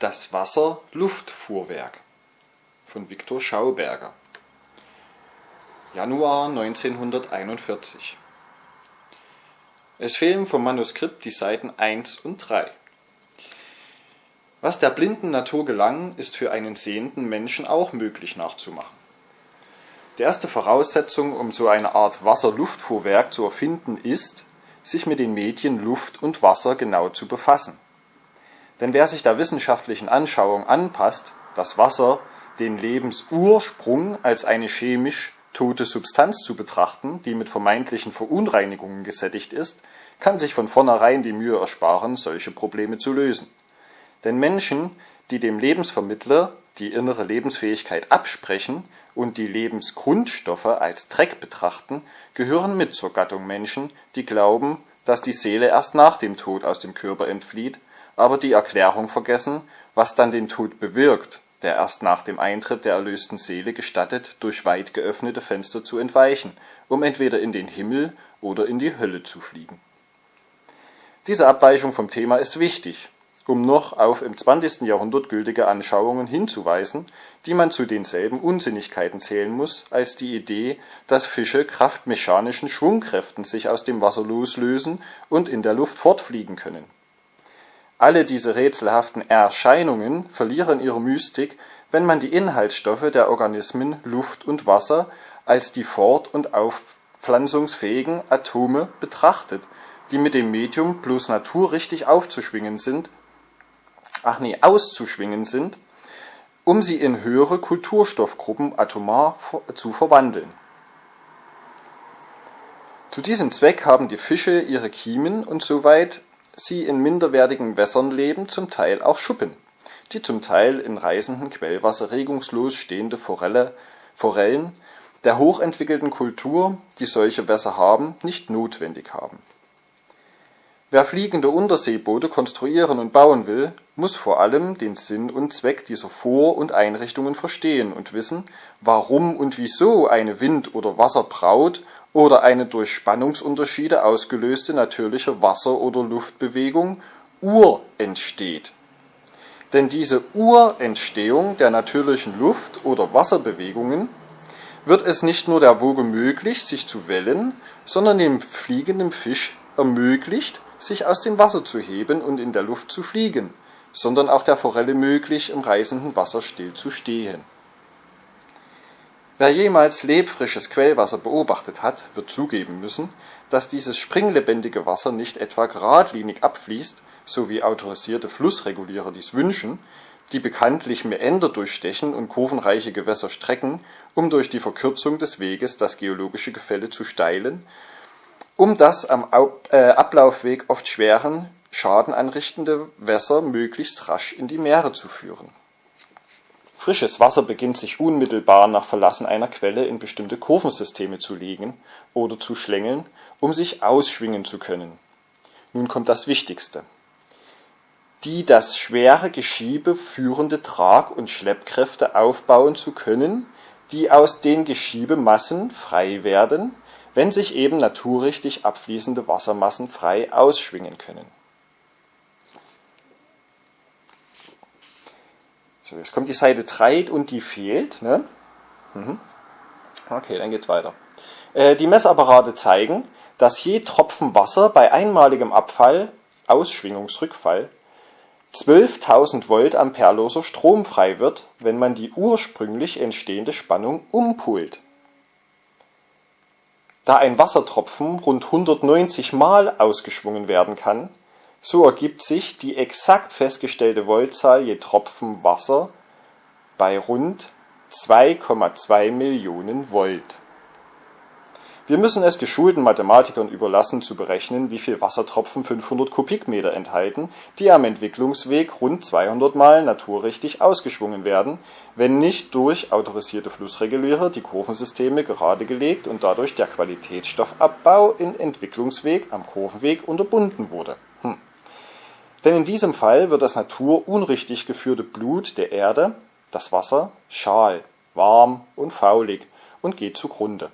Das Wasser-Luftfuhrwerk von Viktor Schauberger Januar 1941 Es fehlen vom Manuskript die Seiten 1 und 3. Was der blinden Natur gelang, ist für einen sehenden Menschen auch möglich nachzumachen. Die erste Voraussetzung, um so eine Art Wasser-Luftfuhrwerk zu erfinden, ist, sich mit den Medien Luft und Wasser genau zu befassen. Denn wer sich der wissenschaftlichen Anschauung anpasst, dass Wasser den Lebensursprung als eine chemisch tote Substanz zu betrachten, die mit vermeintlichen Verunreinigungen gesättigt ist, kann sich von vornherein die Mühe ersparen, solche Probleme zu lösen. Denn Menschen, die dem Lebensvermittler die innere Lebensfähigkeit absprechen und die Lebensgrundstoffe als Dreck betrachten, gehören mit zur Gattung Menschen, die glauben, dass die Seele erst nach dem Tod aus dem Körper entflieht aber die Erklärung vergessen, was dann den Tod bewirkt, der erst nach dem Eintritt der erlösten Seele gestattet, durch weit geöffnete Fenster zu entweichen, um entweder in den Himmel oder in die Hölle zu fliegen. Diese Abweichung vom Thema ist wichtig, um noch auf im 20. Jahrhundert gültige Anschauungen hinzuweisen, die man zu denselben Unsinnigkeiten zählen muss, als die Idee, dass Fische kraft mechanischen Schwungkräften sich aus dem Wasser loslösen und in der Luft fortfliegen können alle diese rätselhaften Erscheinungen verlieren ihre Mystik, wenn man die Inhaltsstoffe der Organismen Luft und Wasser als die fort und aufpflanzungsfähigen Atome betrachtet, die mit dem Medium bloß naturrichtig aufzuschwingen sind ach nee, auszuschwingen sind, um sie in höhere Kulturstoffgruppen atomar zu verwandeln. Zu diesem Zweck haben die Fische ihre Kiemen und soweit sie in minderwertigen Wässern leben, zum Teil auch Schuppen, die zum Teil in reißendem Quellwasser regungslos stehende Forelle, Forellen der hochentwickelten Kultur, die solche Wässer haben, nicht notwendig haben. Wer fliegende Unterseeboote konstruieren und bauen will, muss vor allem den Sinn und Zweck dieser Vor und Einrichtungen verstehen und wissen, warum und wieso eine Wind oder Wasserbraut oder eine durch Spannungsunterschiede ausgelöste natürliche Wasser oder Luftbewegung Ur entsteht. Denn diese Urentstehung der natürlichen Luft oder Wasserbewegungen wird es nicht nur der Woge möglich, sich zu wellen, sondern dem fliegenden Fisch ermöglicht, sich aus dem Wasser zu heben und in der Luft zu fliegen, sondern auch der Forelle möglich, im reißenden Wasser still zu stehen. Wer jemals lebfrisches Quellwasser beobachtet hat, wird zugeben müssen, dass dieses springlebendige Wasser nicht etwa geradlinig abfließt, so wie autorisierte Flussregulierer dies wünschen, die bekanntlich Mäender durchstechen und kurvenreiche Gewässer strecken, um durch die Verkürzung des Weges das geologische Gefälle zu steilen, um das am äh, Ablaufweg oft schweren, Schaden anrichtende Wässer möglichst rasch in die Meere zu führen. Frisches Wasser beginnt sich unmittelbar nach Verlassen einer Quelle in bestimmte Kurvensysteme zu legen oder zu schlängeln, um sich ausschwingen zu können. Nun kommt das Wichtigste. Die das schwere Geschiebe führende Trag- und Schleppkräfte aufbauen zu können, die aus den Geschiebemassen frei werden, wenn sich eben naturrichtig abfließende Wassermassen frei ausschwingen können. So, jetzt kommt die Seite 3 und die fehlt. Ne? Mhm. Okay, dann geht's weiter. Äh, die Messapparate zeigen, dass je Tropfen Wasser bei einmaligem Abfall, Ausschwingungsrückfall, 12.000 Volt amperloser Strom frei wird, wenn man die ursprünglich entstehende Spannung umpult. Da ein Wassertropfen rund 190 Mal ausgeschwungen werden kann, so ergibt sich die exakt festgestellte Voltzahl je Tropfen Wasser bei rund 2,2 Millionen Volt wir müssen es geschulten Mathematikern überlassen zu berechnen, wie viel Wassertropfen 500 Kubikmeter enthalten, die am Entwicklungsweg rund 200 Mal naturrichtig ausgeschwungen werden, wenn nicht durch autorisierte Flussregulierer die Kurvensysteme geradegelegt und dadurch der Qualitätsstoffabbau in Entwicklungsweg am Kurvenweg unterbunden wurde. Hm. Denn in diesem Fall wird das naturunrichtig geführte Blut der Erde, das Wasser, schal, warm und faulig und geht zugrunde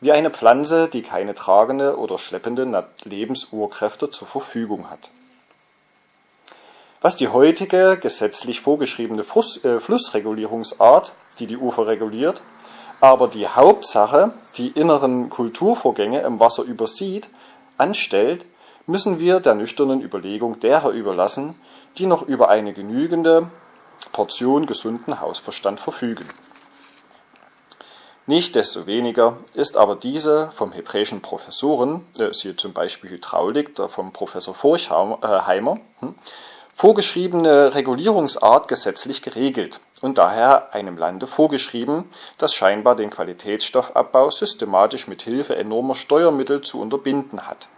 wie eine Pflanze, die keine tragende oder schleppende Lebensurkräfte zur Verfügung hat. Was die heutige gesetzlich vorgeschriebene äh, Flussregulierungsart, die die Ufer reguliert, aber die Hauptsache, die inneren Kulturvorgänge im Wasser übersieht, anstellt, müssen wir der nüchternen Überlegung derer überlassen, die noch über eine genügende Portion gesunden Hausverstand verfügen. Nichtsdestoweniger ist aber diese vom hebräischen Professoren, äh, siehe zum Beispiel Hydraulik, der vom Professor Forchheimer, äh, hm, vorgeschriebene Regulierungsart gesetzlich geregelt und daher einem Lande vorgeschrieben, das scheinbar den Qualitätsstoffabbau systematisch mit Hilfe enormer Steuermittel zu unterbinden hat.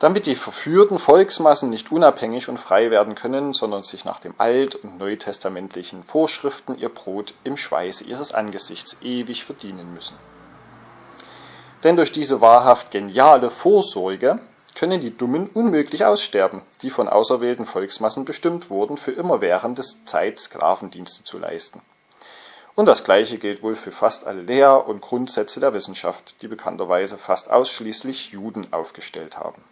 Damit die verführten Volksmassen nicht unabhängig und frei werden können, sondern sich nach dem alt- und neutestamentlichen Vorschriften ihr Brot im Schweiße ihres Angesichts ewig verdienen müssen. Denn durch diese wahrhaft geniale Vorsorge können die Dummen unmöglich aussterben, die von auserwählten Volksmassen bestimmt wurden, für immerwährende Zeit Sklavendienste zu leisten. Und das Gleiche gilt wohl für fast alle Lehr- und Grundsätze der Wissenschaft, die bekannterweise fast ausschließlich Juden aufgestellt haben.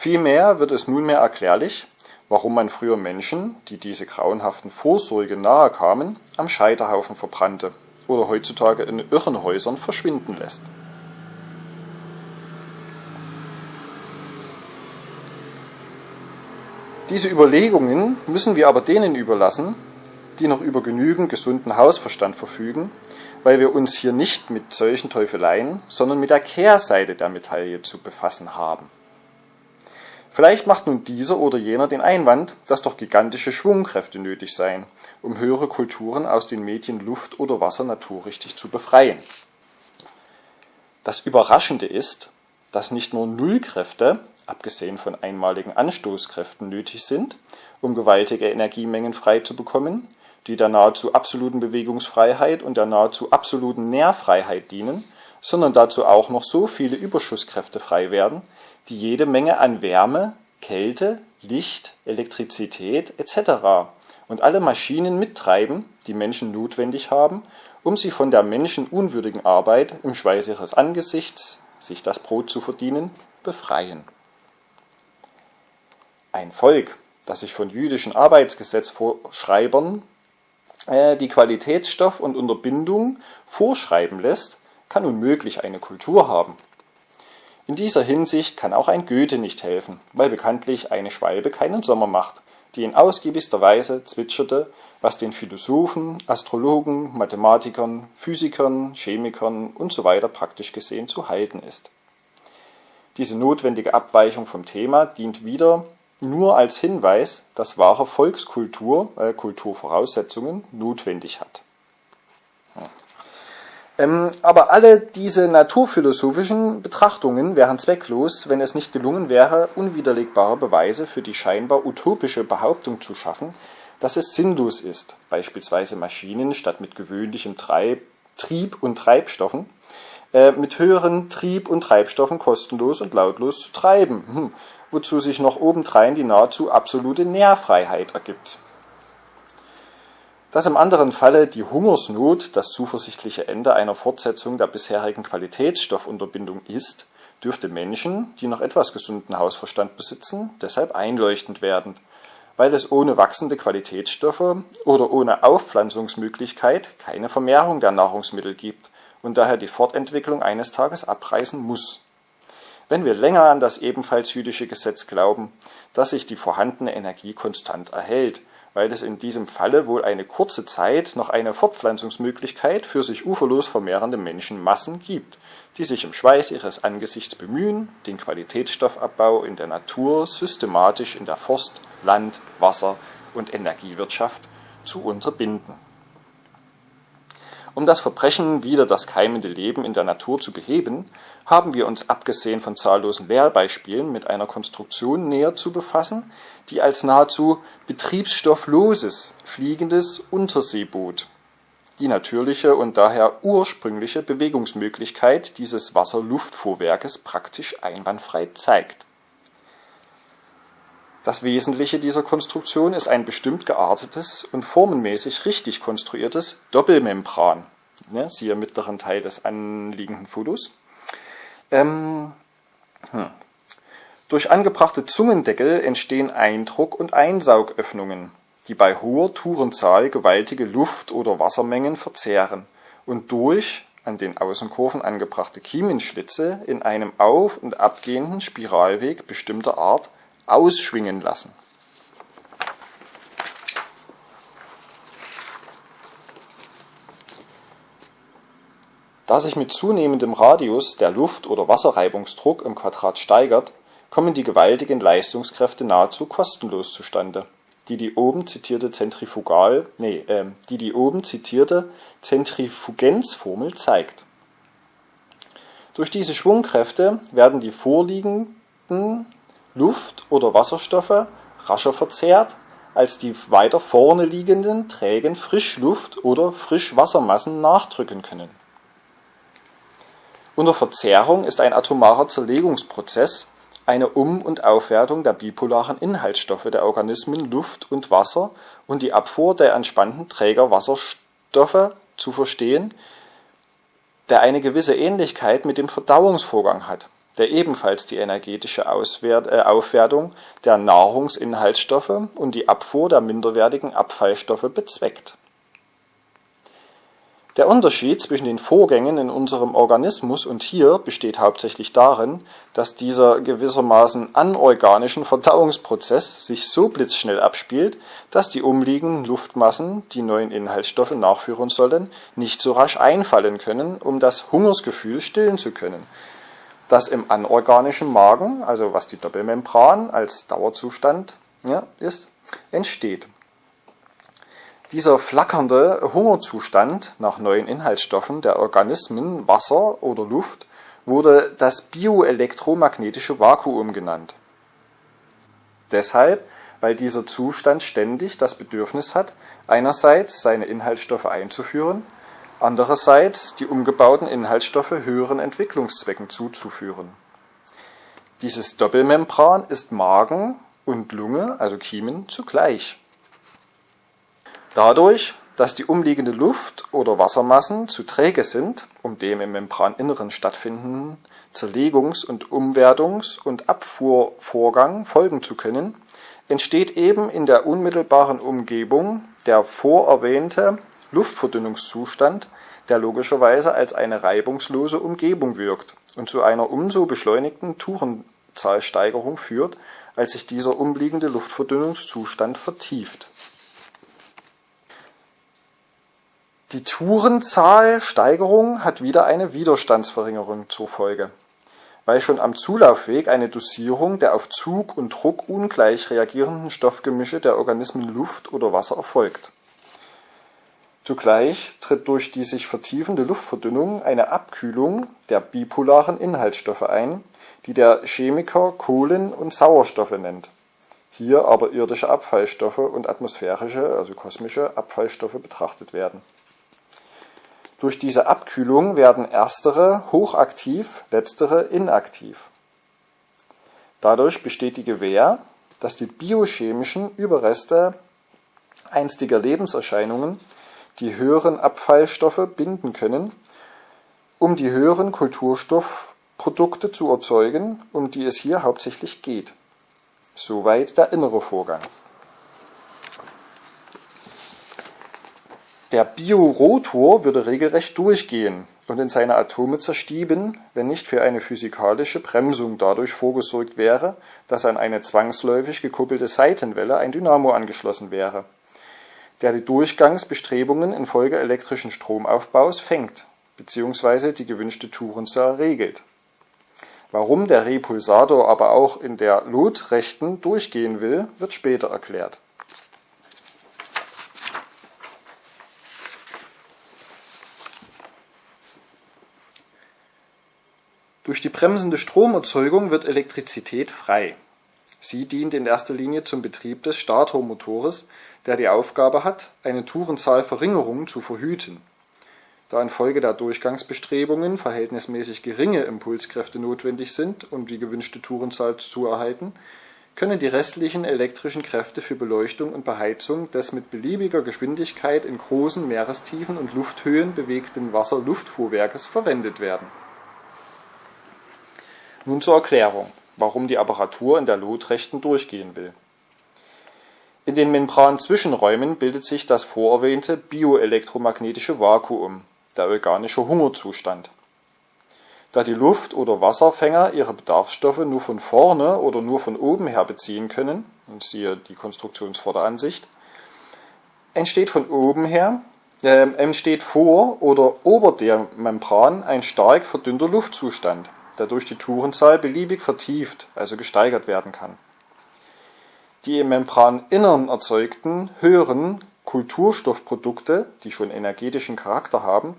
Vielmehr wird es nunmehr erklärlich, warum man früher Menschen, die diese grauenhaften Vorsorge nahe kamen, am Scheiterhaufen verbrannte oder heutzutage in Irrenhäusern verschwinden lässt. Diese Überlegungen müssen wir aber denen überlassen, die noch über genügend gesunden Hausverstand verfügen, weil wir uns hier nicht mit solchen Teufeleien, sondern mit der Kehrseite der Medaille zu befassen haben. Vielleicht macht nun dieser oder jener den Einwand, dass doch gigantische Schwungkräfte nötig seien, um höhere Kulturen aus den Medien Luft oder Wasser naturrichtig zu befreien. Das Überraschende ist, dass nicht nur Nullkräfte, abgesehen von einmaligen Anstoßkräften nötig sind, um gewaltige Energiemengen frei zu bekommen, die der nahezu absoluten Bewegungsfreiheit und der nahezu absoluten Nährfreiheit dienen, sondern dazu auch noch so viele Überschusskräfte frei werden, die jede Menge an Wärme, Kälte, Licht, Elektrizität etc. und alle Maschinen mittreiben, die Menschen notwendig haben, um sie von der menschenunwürdigen Arbeit im Schweiß ihres Angesichts, sich das Brot zu verdienen, befreien ein Volk, das sich von jüdischen Arbeitsgesetzvorschreibern äh, die Qualitätsstoff und Unterbindung vorschreiben lässt, kann unmöglich eine Kultur haben. In dieser Hinsicht kann auch ein Goethe nicht helfen, weil bekanntlich eine Schwalbe keinen Sommer macht, die in ausgiebigster Weise zwitscherte, was den Philosophen, Astrologen, Mathematikern, Physikern, Chemikern usw. So praktisch gesehen zu halten ist. Diese notwendige Abweichung vom Thema dient wieder nur als Hinweis, dass wahre Volkskultur äh, Kulturvoraussetzungen notwendig hat. Ähm, aber alle diese naturphilosophischen Betrachtungen wären zwecklos, wenn es nicht gelungen wäre, unwiderlegbare Beweise für die scheinbar utopische Behauptung zu schaffen, dass es sinnlos ist, beispielsweise Maschinen statt mit gewöhnlichem Treib, Trieb und Treibstoffen äh, mit höheren Trieb- und Treibstoffen kostenlos und lautlos zu treiben. Hm wozu sich noch obendrein die nahezu absolute Nährfreiheit ergibt. Dass im anderen Falle die Hungersnot das zuversichtliche Ende einer Fortsetzung der bisherigen Qualitätsstoffunterbindung ist, dürfte Menschen, die noch etwas gesunden Hausverstand besitzen, deshalb einleuchtend werden, weil es ohne wachsende Qualitätsstoffe oder ohne Aufpflanzungsmöglichkeit keine Vermehrung der Nahrungsmittel gibt und daher die Fortentwicklung eines Tages abreißen muss. Wenn wir länger an das ebenfalls jüdische Gesetz glauben, dass sich die vorhandene Energie konstant erhält, weil es in diesem Falle wohl eine kurze Zeit noch eine Fortpflanzungsmöglichkeit für sich uferlos vermehrende Menschenmassen gibt, die sich im Schweiß ihres Angesichts bemühen, den Qualitätsstoffabbau in der Natur systematisch in der Forst-, Land-, Wasser- und Energiewirtschaft zu unterbinden. Um das Verbrechen wider das keimende Leben in der Natur zu beheben, haben wir uns abgesehen von zahllosen Lehrbeispielen mit einer Konstruktion näher zu befassen, die als nahezu betriebsstoffloses fliegendes Unterseeboot die natürliche und daher ursprüngliche Bewegungsmöglichkeit dieses Wasserluftfuhrwerkes praktisch einwandfrei zeigt. Das Wesentliche dieser Konstruktion ist ein bestimmt geartetes und formenmäßig richtig konstruiertes Doppelmembran, ne, siehe mittleren Teil des anliegenden Fotos, ähm, hm. Durch angebrachte Zungendeckel entstehen Eindruck und Einsaugöffnungen, die bei hoher Tourenzahl gewaltige Luft oder Wassermengen verzehren und durch an den Außenkurven angebrachte Kiemenschlitze in einem auf und abgehenden Spiralweg bestimmter Art ausschwingen lassen Da sich mit zunehmendem Radius der Luft oder Wasserreibungsdruck im Quadrat steigert, kommen die gewaltigen Leistungskräfte nahezu kostenlos zustande, die die oben zitierte Zentrifugal nee, äh, die die oben zitierte Zentrifugenzformel zeigt. Durch diese Schwungkräfte werden die vorliegenden Luft oder Wasserstoffe rascher verzehrt, als die weiter vorne liegenden trägen Frischluft oder Frischwassermassen nachdrücken können. Unter Verzerrung ist ein atomarer Zerlegungsprozess eine Um und Aufwertung der bipolaren Inhaltsstoffe der Organismen Luft und Wasser und die Abfuhr der entspannten Trägerwasserstoffe zu verstehen, der eine gewisse Ähnlichkeit mit dem Verdauungsvorgang hat, der ebenfalls die energetische äh, Aufwertung der Nahrungsinhaltsstoffe und die Abfuhr der minderwertigen Abfallstoffe bezweckt. Der Unterschied zwischen den Vorgängen in unserem Organismus und hier besteht hauptsächlich darin, dass dieser gewissermaßen anorganischen Verdauungsprozess sich so blitzschnell abspielt, dass die umliegenden Luftmassen, die neuen Inhaltsstoffe nachführen sollen, nicht so rasch einfallen können, um das Hungersgefühl stillen zu können, das im anorganischen Magen, also was die Doppelmembran als Dauerzustand ja, ist, entsteht dieser flackernde Hungerzustand nach neuen Inhaltsstoffen der Organismen Wasser oder Luft wurde das bioelektromagnetische Vakuum genannt. Deshalb, weil dieser Zustand ständig das Bedürfnis hat, einerseits seine Inhaltsstoffe einzuführen, andererseits die umgebauten Inhaltsstoffe höheren Entwicklungszwecken zuzuführen. Dieses Doppelmembran ist Magen und Lunge, also Kiemen, zugleich Dadurch, dass die umliegende Luft oder Wassermassen zu träge sind, um dem im Membraninneren stattfindenden Zerlegungs und Umwertungs und Abfuhrvorgang folgen zu können, entsteht eben in der unmittelbaren Umgebung der vorerwähnte Luftverdünnungszustand, der logischerweise als eine reibungslose Umgebung wirkt und zu einer umso beschleunigten Tourenzahlsteigerung führt, als sich dieser umliegende Luftverdünnungszustand vertieft Die Tourenzahlsteigerung hat wieder eine Widerstandsverringerung zur Folge, weil schon am Zulaufweg eine Dosierung der auf Zug und Druck ungleich reagierenden Stoffgemische der Organismen Luft oder Wasser erfolgt. Zugleich tritt durch die sich vertiefende Luftverdünnung eine Abkühlung der bipolaren Inhaltsstoffe ein, die der Chemiker Kohlen und Sauerstoffe nennt, hier aber irdische Abfallstoffe und atmosphärische, also kosmische Abfallstoffe betrachtet werden durch diese Abkühlung werden erstere hochaktiv, letztere inaktiv. Dadurch besteht die Gewähr, dass die biochemischen Überreste einstiger Lebenserscheinungen die höheren Abfallstoffe binden können, um die höheren Kulturstoffprodukte zu erzeugen, um die es hier hauptsächlich geht. Soweit der innere Vorgang. Der Biorotor würde regelrecht durchgehen und in seine Atome zerstieben, wenn nicht für eine physikalische Bremsung dadurch vorgesorgt wäre, dass an eine zwangsläufig gekuppelte Seitenwelle ein Dynamo angeschlossen wäre, der die Durchgangsbestrebungen infolge elektrischen Stromaufbaus fängt bzw. die gewünschte Tourenzahl regelt. Warum der Repulsator aber auch in der lotrechten durchgehen will, wird später erklärt Durch die bremsende Stromerzeugung wird Elektrizität frei. Sie dient in erster Linie zum Betrieb des Statormotores, der die Aufgabe hat, eine Tourenzahlverringerung zu verhüten. Da infolge der Durchgangsbestrebungen verhältnismäßig geringe Impulskräfte notwendig sind, um die gewünschte Tourenzahl zu erhalten, können die restlichen elektrischen Kräfte für Beleuchtung und Beheizung des mit beliebiger Geschwindigkeit in großen Meerestiefen und Lufthöhen bewegten Wasserluftfuhrwerkes verwendet werden nun zur Erklärung. Warum die Apparatur in der Lotrechten durchgehen will. In den Membranzwischenräumen bildet sich das vorerwähnte bioelektromagnetische Vakuum, der organische Hungerzustand. Da die Luft oder Wasserfänger ihre Bedarfsstoffe nur von vorne oder nur von oben her beziehen können (siehe die Konstruktionsvorderansicht), entsteht von oben her äh, entsteht vor oder ober der Membran ein stark verdünnter Luftzustand, der durch die Turenzahl beliebig vertieft also gesteigert werden kann. Die im Membraninnern erzeugten höheren Kulturstoffprodukte, die schon energetischen Charakter haben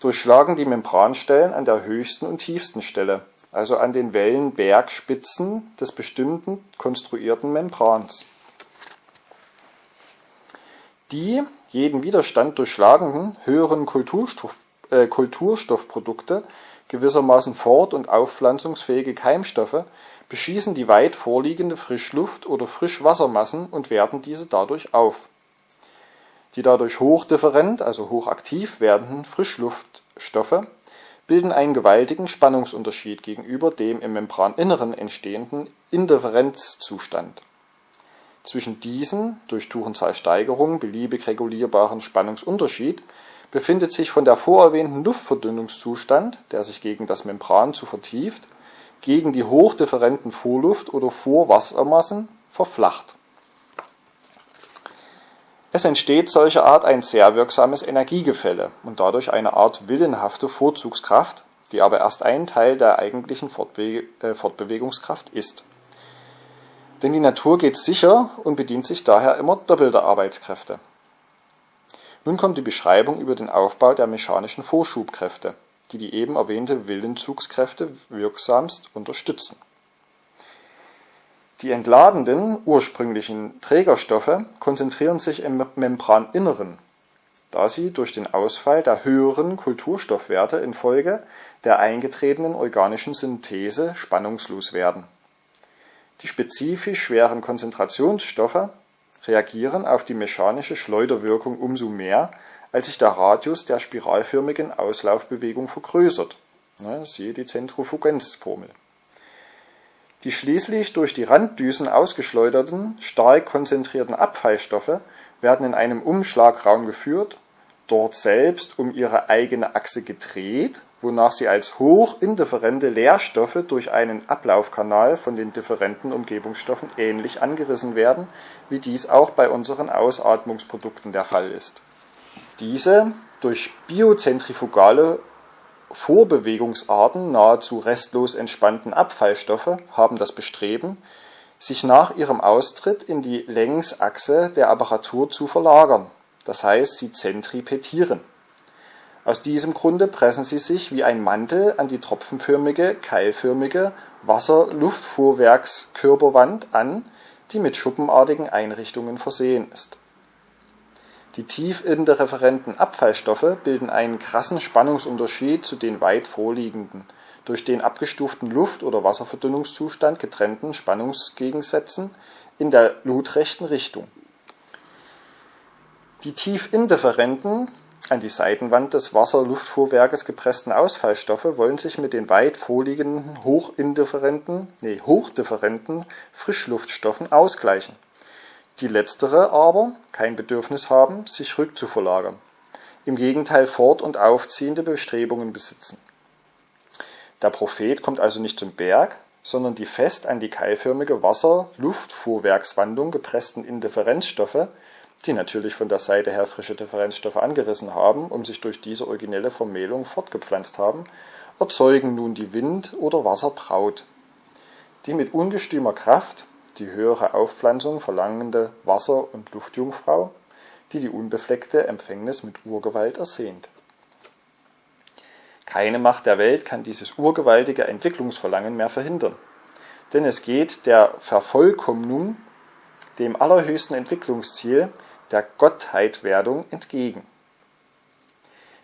durchschlagen die Membranstellen an der höchsten und tiefsten Stelle, also an den Wellenbergspitzen des bestimmten konstruierten Membrans. Die jeden Widerstand durchschlagenden höheren Kulturstoff, äh, Kulturstoffprodukte, gewissermaßen fort- und aufpflanzungsfähige Keimstoffe, beschießen die weit vorliegende Frischluft oder Frischwassermassen und werten diese dadurch auf die dadurch hochdifferent also hochaktiv werdenden Frischluftstoffe bilden einen gewaltigen Spannungsunterschied gegenüber dem im Membraninneren entstehenden Indifferenzzustand. Zwischen diesem durch Tuchenzahlsteigerung beliebig regulierbaren Spannungsunterschied befindet sich von der vorerwähnten Luftverdünnungszustand, der sich gegen das Membran zu vertieft, gegen die hochdifferenten Vorluft oder Vorwassermassen verflacht es entsteht solcherart ein sehr wirksames Energiegefälle und dadurch eine Art willenhafte Vorzugskraft, die aber erst ein Teil der eigentlichen äh, Fortbewegungskraft ist. Denn die Natur geht sicher und bedient sich daher immer doppelter Arbeitskräfte. Nun kommt die Beschreibung über den Aufbau der mechanischen Vorschubkräfte, die die eben erwähnte Willenzugskräfte wirksamst unterstützen die entladenden ursprünglichen Trägerstoffe konzentrieren sich im Membraninneren, da sie durch den Ausfall der höheren Kulturstoffwerte infolge der eingetretenen organischen Synthese spannungslos werden. Die spezifisch schweren Konzentrationsstoffe reagieren auf die mechanische Schleuderwirkung umso mehr, als sich der Radius der spiralförmigen Auslaufbewegung vergrößert. Ne, (siehe die Zentrifugenzformel. Die schließlich durch die Randdüsen ausgeschleuderten, stark konzentrierten Abfallstoffe werden in einen Umschlagraum geführt, dort selbst um ihre eigene Achse gedreht, wonach sie als hochindifferente Leerstoffe durch einen Ablaufkanal von den differenten Umgebungsstoffen ähnlich angerissen werden, wie dies auch bei unseren Ausatmungsprodukten der Fall ist. Diese durch biozentrifugale Vorbewegungsarten nahezu restlos entspannten Abfallstoffe haben das Bestreben, sich nach ihrem Austritt in die Längsachse der Apparatur zu verlagern, das heißt sie zentripetieren. Aus diesem Grunde pressen sie sich wie ein Mantel an die tropfenförmige, keilförmige Wasserluftfuhrwerkskörperwand an, die mit schuppenartigen Einrichtungen versehen ist die tiefindifferenten Abfallstoffe bilden einen krassen Spannungsunterschied zu den weit vorliegenden, durch den abgestuften Luft oder Wasserverdünnungszustand getrennten Spannungsgegensätzen in der lotrechten Richtung. Die tiefindifferenten, an die Seitenwand des Wasserluftfuhrwerkes gepressten Ausfallstoffe wollen sich mit den weit vorliegenden hochindifferenten, nee, hochdifferenten Frischluftstoffen ausgleichen die letztere aber kein Bedürfnis haben, sich rückzuverlagern, im Gegenteil fort und aufziehende Bestrebungen besitzen. Der Prophet kommt also nicht zum Berg, sondern die fest an die keilförmige Wasser-Luft-Fuhrwerkswandung gepressten Indifferenzstoffe, die natürlich von der Seite her frische Differenzstoffe angerissen haben, um sich durch diese originelle Vermählung fortgepflanzt haben, erzeugen nun die Wind- oder Wasserbraut, die mit ungestümer Kraft die höhere Aufpflanzung verlangende Wasser- und Luftjungfrau, die die unbefleckte Empfängnis mit Urgewalt ersehnt. Keine Macht der Welt kann dieses urgewaltige Entwicklungsverlangen mehr verhindern, denn es geht der Vervollkommnung, dem allerhöchsten Entwicklungsziel, der Gottheitwerdung entgegen.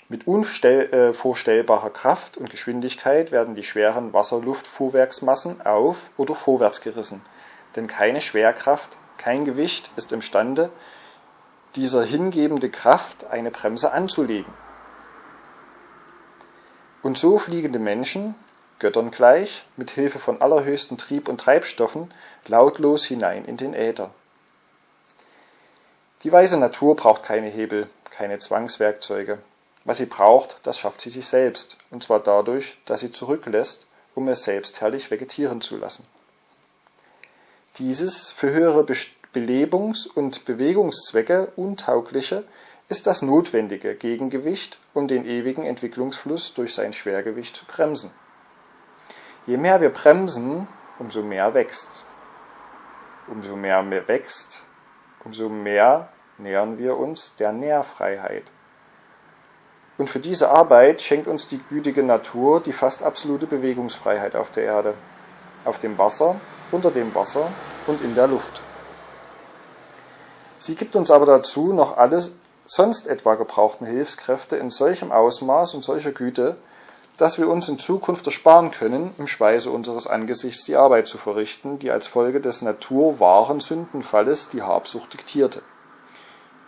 Mit unvorstellbarer Kraft und Geschwindigkeit werden die schweren Wasserluftfuhrwerksmassen auf oder vorwärts gerissen, denn keine Schwerkraft, kein Gewicht ist imstande, dieser hingebende Kraft eine Bremse anzulegen. Und so fliegende Menschen, Göttern gleich, mit Hilfe von allerhöchsten Trieb- und Treibstoffen, lautlos hinein in den Äther. Die weise Natur braucht keine Hebel, keine Zwangswerkzeuge. Was sie braucht, das schafft sie sich selbst, und zwar dadurch, dass sie zurücklässt, um es selbst herrlich vegetieren zu lassen. Dieses für höhere Belebungs- und Bewegungszwecke untaugliche ist das notwendige Gegengewicht, um den ewigen Entwicklungsfluss durch sein Schwergewicht zu bremsen. Je mehr wir bremsen, umso mehr wächst. Umso mehr wächst, umso mehr nähern wir uns der Nährfreiheit. Und für diese Arbeit schenkt uns die gütige Natur die fast absolute Bewegungsfreiheit auf der Erde, auf dem Wasser, unter dem Wasser und in der Luft. Sie gibt uns aber dazu noch alle sonst etwa gebrauchten Hilfskräfte in solchem Ausmaß und solcher Güte, dass wir uns in Zukunft ersparen können, im Speise unseres Angesichts die Arbeit zu verrichten, die als Folge des naturwahren Sündenfalles die Habsucht diktierte.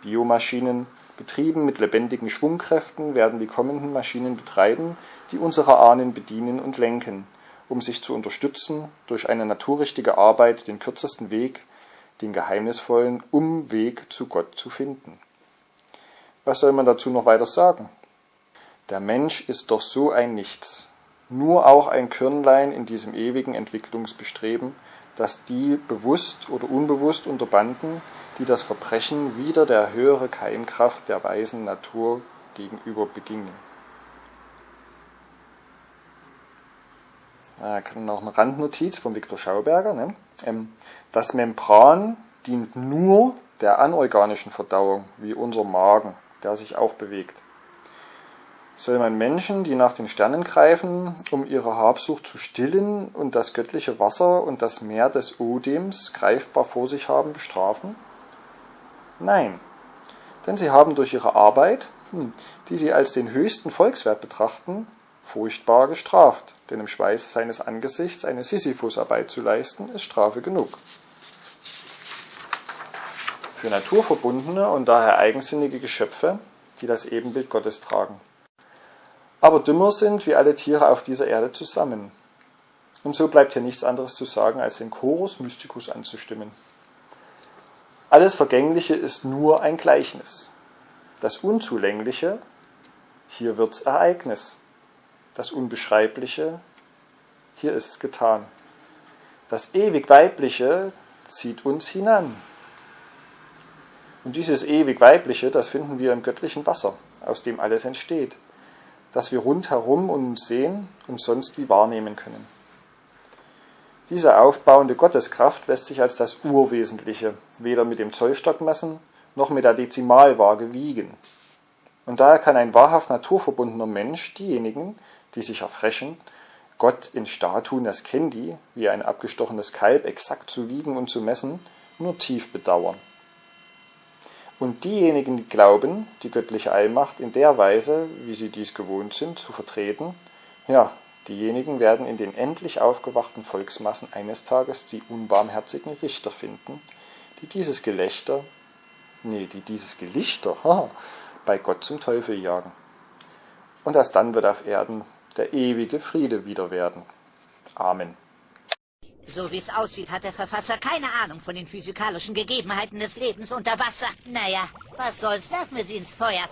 Biomaschinen, Betrieben mit lebendigen Schwungkräften werden die kommenden Maschinen betreiben, die unsere Ahnen bedienen und lenken, um sich zu unterstützen, durch eine naturrichtige Arbeit den kürzesten Weg, den geheimnisvollen Umweg zu Gott zu finden. Was soll man dazu noch weiter sagen? Der Mensch ist doch so ein Nichts, nur auch ein Körnlein in diesem ewigen Entwicklungsbestreben, das die bewusst oder unbewusst unterbanden, die das Verbrechen wieder der höhere Keimkraft der weisen Natur gegenüber begingen. Da kann noch eine Randnotiz von Viktor Schauberger. Ne? Ähm, das Membran dient nur der anorganischen Verdauung, wie unser Magen, der sich auch bewegt soll man Menschen, die nach den Sternen greifen, um ihre Habsucht zu stillen und das göttliche Wasser und das Meer des Odems greifbar vor sich haben, bestrafen? Nein, denn sie haben durch ihre Arbeit, hm, die sie als den höchsten Volkswert betrachten, furchtbar gestraft, denn im Schweiße seines Angesichts eine Sisyphusarbeit zu leisten, ist Strafe genug. Für naturverbundene und daher eigensinnige Geschöpfe, die das Ebenbild Gottes tragen aber dümmer sind wie alle Tiere auf dieser Erde zusammen. Und so bleibt hier nichts anderes zu sagen, als den Chorus Mysticus anzustimmen. Alles Vergängliche ist nur ein Gleichnis. Das Unzulängliche, hier wird's Ereignis. Das Unbeschreibliche, hier ist's getan. Das ewig Weibliche zieht uns hinan. Und dieses ewig Weibliche, das finden wir im göttlichen Wasser, aus dem alles entsteht das wir rundherum uns sehen und sonst wie wahrnehmen können. Diese aufbauende Gotteskraft lässt sich als das Urwesentliche weder mit dem Zollstock messen noch mit der Dezimalwaage wiegen. Und daher kann ein wahrhaft naturverbundener Mensch diejenigen, die sich erfrechen, Gott in Statuen das Kendi, wie ein abgestochenes Kalb, exakt zu wiegen und zu messen, nur tief bedauern. Und diejenigen, die glauben, die göttliche Allmacht in der Weise, wie sie dies gewohnt sind, zu vertreten, ja, diejenigen werden in den endlich aufgewachten Volksmassen eines Tages die unbarmherzigen Richter finden, die dieses Gelächter, nee, die dieses Gelichter, haha, bei Gott zum Teufel jagen. Und erst dann wird auf Erden der ewige Friede wieder werden. Amen. So wie es aussieht, hat der Verfasser keine Ahnung von den physikalischen Gegebenheiten des Lebens unter Wasser. Naja, was soll's, werfen wir sie ins Feuer.